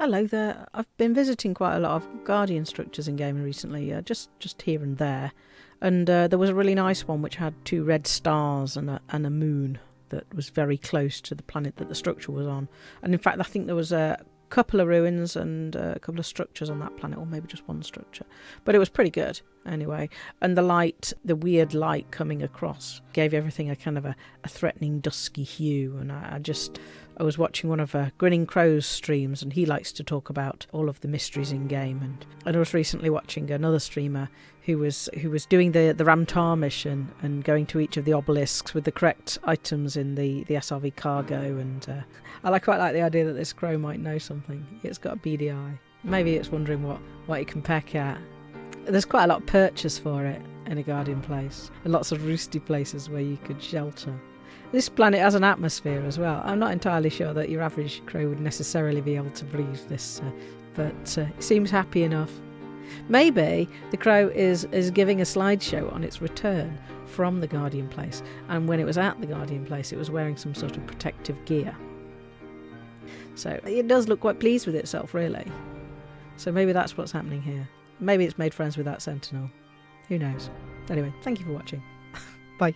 Hello there. I've been visiting quite a lot of Guardian structures in gaming recently, uh, just just here and there, and uh, there was a really nice one which had two red stars and a and a moon that was very close to the planet that the structure was on. And in fact, I think there was a couple of ruins and a couple of structures on that planet, or maybe just one structure. But it was pretty good anyway. And the light, the weird light coming across, gave everything a kind of a, a threatening, dusky hue. And I, I just I was watching one of uh, Grinning Crow's streams, and he likes to talk about all of the mysteries in game. And, and I was recently watching another streamer who was who was doing the the Ram Tah mission and going to each of the obelisks with the correct items in the the SRV cargo. And uh, I quite like the idea that this crow might know something. It's got a eye. Maybe it's wondering what what it can peck at. There's quite a lot of purchase for it in a Guardian place, and lots of roosty places where you could shelter. This planet has an atmosphere as well. I'm not entirely sure that your average crow would necessarily be able to breathe this, uh, but uh, it seems happy enough. Maybe the crow is, is giving a slideshow on its return from the Guardian place, and when it was at the Guardian place, it was wearing some sort of protective gear. So it does look quite pleased with itself, really. So maybe that's what's happening here. Maybe it's made friends with that sentinel. Who knows? Anyway, thank you for watching. Bye.